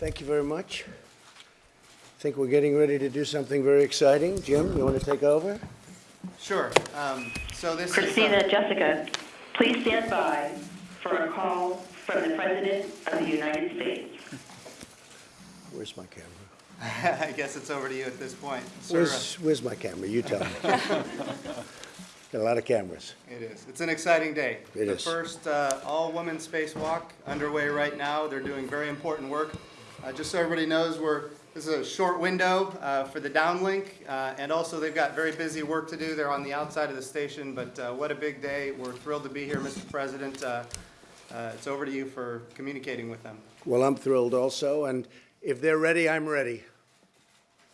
Thank you very much. I think we're getting ready to do something very exciting. Jim, you want to take over? Sure. Um, So this is... Christina, Jessica, please stand by for a call from the President of the United States. Where's my camera? I guess it's over to you at this point. Sir, Where's, where's my camera? You tell me. Got a lot of cameras. It is. It's an exciting day. It the is. first uh, all-women spacewalk underway right now. They're doing very important work. Uh, just so everybody knows, we're this is a short window uh, for the downlink, uh, and also they've got very busy work to do. They're on the outside of the station, but uh, what a big day! We're thrilled to be here, Mr. President. Uh, uh, it's over to you for communicating with them. Well, I'm thrilled also, and if they're ready, I'm ready.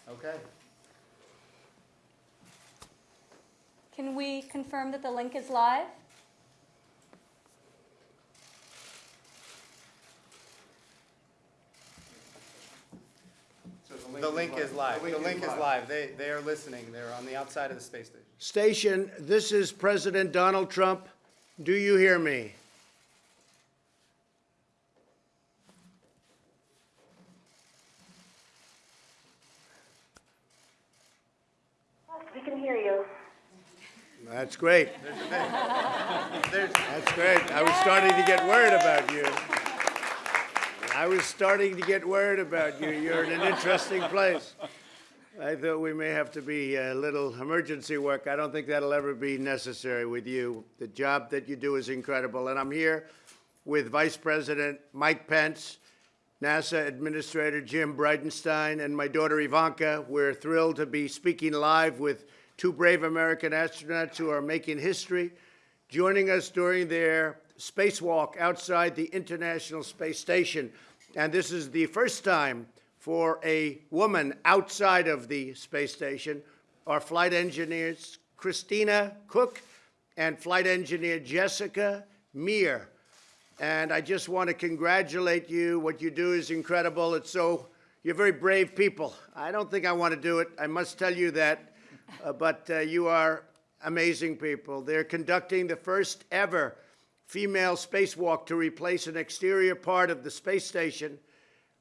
Okay. Can we confirm that the link is live? The link is live. The link is live. They they are listening. They're on the outside of the space station. Station, this is President Donald Trump. Do you hear me? We can hear you. That's great. There's, That's great. I was starting to get worried about you. I was starting to get worried about you. You're in an interesting place. I thought we may have to be a little emergency work. I don't think that'll ever be necessary with you. The job that you do is incredible. And I'm here with Vice President Mike Pence, NASA Administrator Jim Bridenstine, and my daughter Ivanka. We're thrilled to be speaking live with two brave American astronauts who are making history, joining us during their spacewalk outside the International Space Station. And this is the first time for a woman outside of the space station. Our flight engineers, Christina Koch and flight engineer Jessica Meir. And I just want to congratulate you. What you do is incredible. It's so, you're very brave people. I don't think I want to do it. I must tell you that. Uh, but uh, you are amazing people. They're conducting the first ever female spacewalk to replace an exterior part of the space station.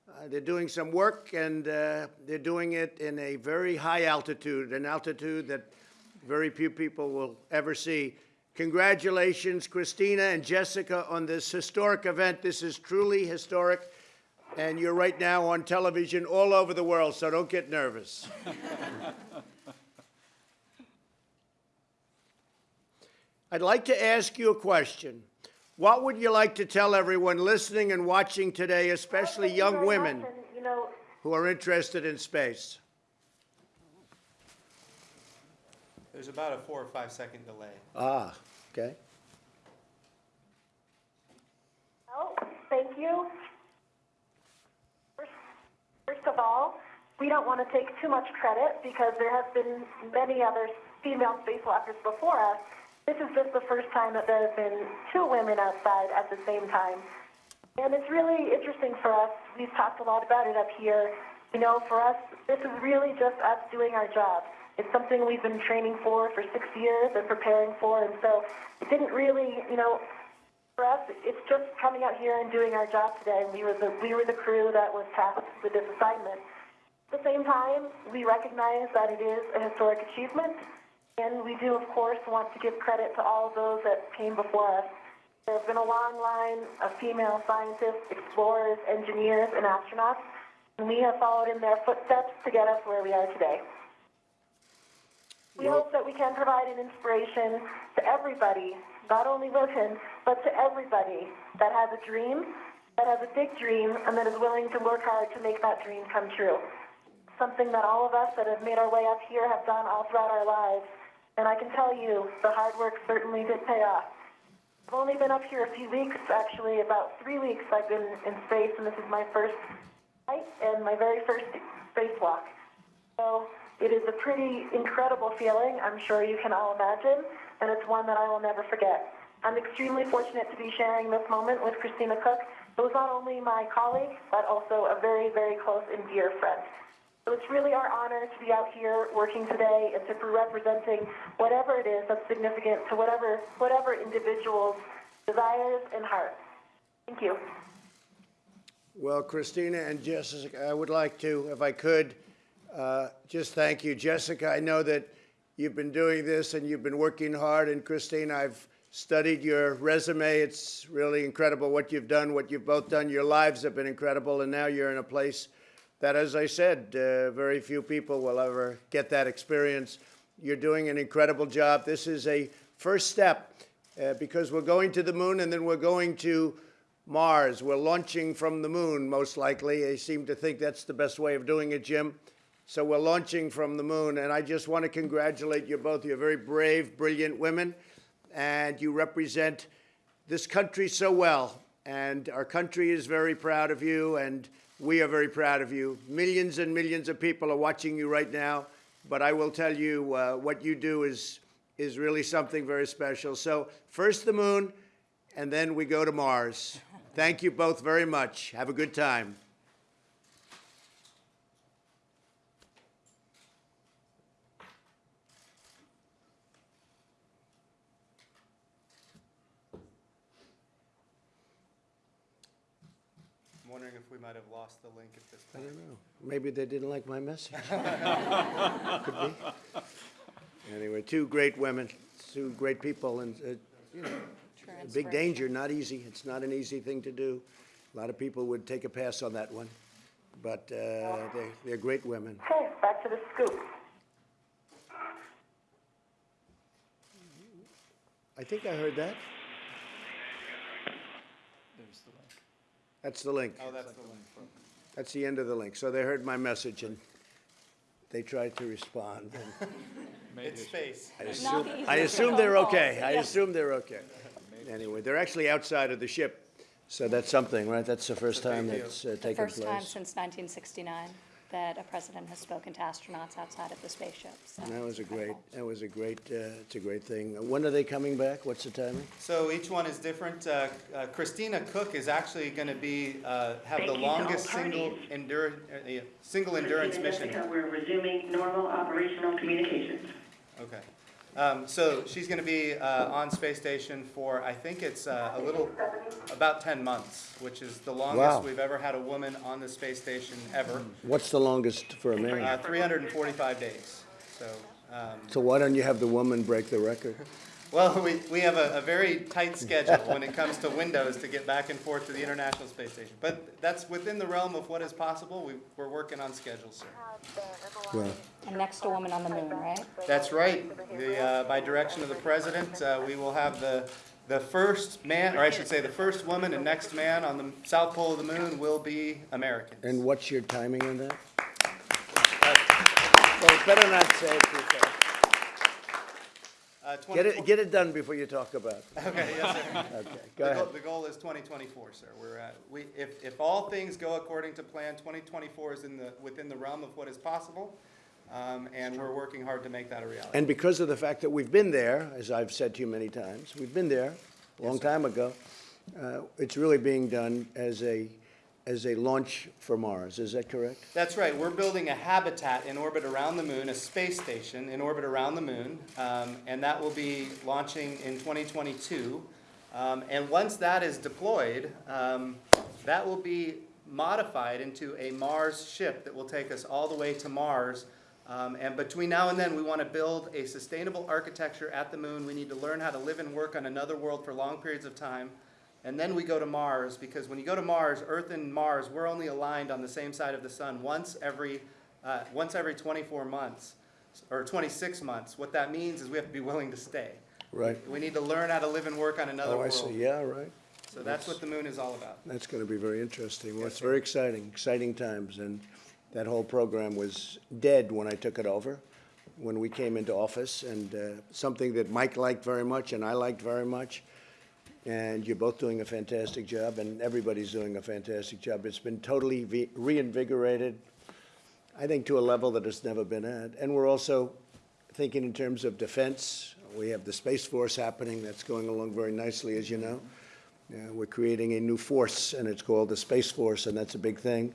Uh, they're doing some work, and uh, they're doing it in a very high altitude, an altitude that very few people will ever see. Congratulations, Christina and Jessica, on this historic event. This is truly historic, and you're right now on television all over the world, so don't get nervous. I'd like to ask you a question. What would you like to tell everyone listening and watching today, especially Thank you young women and, You know, who are interested in space? there's about a four or five second delay. Ah, okay. well, thank you. First, first of all, we don't want to take too much credit because there have been many other female spacewalkers before us. This is just the first time that there have been two women outside at the same time. And it's really interesting for us. We've talked a lot about it up here. You know, for us, this is really just us doing our job. It's something we've been training for for six years and preparing for, and so it didn't really, you know, for us, it's just coming out here and doing our job today. We were the we were the crew that was tasked with this assignment. At the same time, we recognize that it is a historic achievement, and we do, of course, want to give credit to all those that came before us. There has been a long line of female scientists, explorers, engineers, and astronauts, and we have followed in their footsteps to get us where we are today. We hope that we can provide an inspiration to everybody, not only women, but to everybody that has a dream, that has a big dream, and that is willing to work hard to make that dream come true. Something that all of us that have made our way up here have done all throughout our lives. And I can tell you, the hard work certainly did pay off. I've only been up here a few weeks, actually, about three weeks I've been in space, and this is my first flight and my very first spacewalk. So it is a pretty incredible feeling, I'm sure you can all imagine, and it's one that I will never forget. I'm extremely fortunate to be sharing this moment with Christina Koch, who is not only my colleague, but also a very, very close and dear friend. So it's really our honor to be out here working today and to be representing whatever it is that's significant to whatever, whatever individual's desires and hearts. Thank you. Well, Christina and Jessica, I would like to, if I could, uh, just thank you. Jessica, I know that you've been doing this and you've been working hard, and Christine, I've studied your resume. It's really incredible what you've done, what you've both done. Your lives have been incredible, and now you're in a place that, as I said, uh, very few people will ever get that experience. You're doing an incredible job. This is a first step uh, because we're going to the moon and then we're going to Mars. We're launching from the moon, most likely. They seem to think that's the best way of doing it, Jim. So we're launching from the moon, and I just want to congratulate you both. You're very brave, brilliant women, and you represent this country so well. And our country is very proud of you, and we are very proud of you. Millions and millions of people are watching you right now, but I will tell you uh, what you do is is really something very special. So first the moon, and then we go to Mars. Thank you both very much. Have a good time. We might have lost the link at this I point. don't know. Maybe they didn't like my message. Could be. Anyway, two great women, two great people, and uh, you know, a big danger. Not easy. It's not an easy thing to do. A lot of people would take a pass on that one, but uh, they, they're great women. Okay, back to the scoop. I think I heard that. That's the link. Oh, that's the link. That's the end of the link. So they heard my message and they tried to respond. and It's space. I assume, I assume they're okay. I assume they're okay. Anyway, they're actually outside of the ship, so that's something, right? That's the first It's a big time that's uh, The taken first time since 1969 that a president has spoken to astronauts outside of the spaceship. so That was a great, that was a great, uh, it's a great thing. When are they coming back? What's the timing? So each one is different. Uh, uh, Christina Koch is actually going to be, uh, have Thank the you to all longest single parties. endurance, single endurance Christina mission. Jessica, we're resuming normal operational communications. Okay. Um, so she's going to be uh, on space station for, I think it's uh, a little, about 10 months, which is the Wow. longest we've ever had a woman on the space station ever. What's the longest for a man? Uh, 345 days. So, um, So why don't you have the woman break the record? well, we, we have a, a very tight schedule when it comes to windows to get back and forth to the International Space Station. But that's within the realm of what is possible. We, we're working on schedules, sir. Well, And next to Woman on the Moon, right? That's right. The, uh, by direction of the president, uh, we will have the, the first man, or I should say, the first woman and next man on the south pole of the moon will be Americans. and what's your timing on that? Well, better not say it too fast. Uh, Get it, get it done before you talk about it. Okay, yes, sir. Okay, The go goal, the goal is twenty twenty-four, sir. We're at, we, if, if all things go according to plan, twenty twenty-four is in the, within the realm of what is possible. Um, and we're working hard to make that a reality. And because of the fact that we've been there, as I've said to you many times, we've been there a long time ago, uh, it's really being done as a, as a launch for Mars. Is that correct? That's right. We're building a habitat in orbit around the moon, a space station in orbit around the moon, um, and that will be launching in 2022. Um, and once that is deployed, um, that will be modified into a Mars ship that will take us all the way to Mars. Um, and between now and then, we want to build a sustainable architecture at the moon. We need to learn how to live and work on another world for long periods of time. And then we go to Mars, because when you go to Mars, Earth and Mars, we're only aligned on the same side of the sun once every, uh, once every 24 months, or 26 months. What that means is we have to be willing to stay. Right? We need to learn how to live and work on another Oh, I world. see. Yeah, right. So that's what the moon is all about. That's going to be very interesting. Well, it's very exciting, exciting times. And that whole program was dead when I took it over, when we came into office, and uh, something that Mike liked very much and I liked very much. And you're both doing a fantastic job, and everybody's doing a fantastic job. It's been totally reinvigorated, I think, to a level that it's never been at. And we're also thinking in terms of defense. We have the Space Force happening, that's going along very nicely, as you know. Uh, We're creating a new force, and it's called the Space Force, and that's a big thing.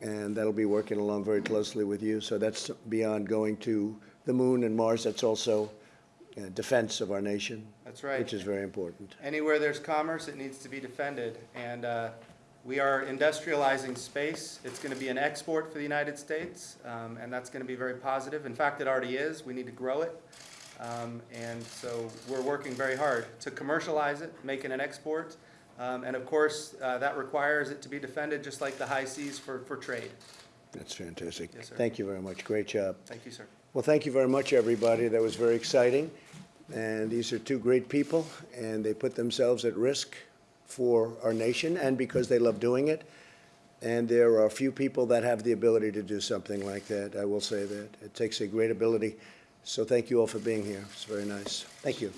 And that'll be working along very closely with you. So that's beyond going to the moon and Mars, that's also uh, defense of our nation. That's right. Which is very important. Anywhere there's commerce, it needs to be defended. And uh, We are industrializing space. It's going to be an export for the United States, um, and that's going to be very positive. In fact, it already is. We need to grow it. Um, And so we're working very hard to commercialize it, make it an export. Um, And of course, uh, that requires it to be defended just like the high seas for, for trade. That's fantastic. Yes, sir. Thank you very much. Great job. Thank you, sir. Well, thank you very much, everybody. That was very exciting. And these are two great people, and they put themselves at risk for our nation and because they love doing it. And there are few people that have the ability to do something like that. I will say that. It takes a great ability. So thank you all for being here. It's very nice. Thank you.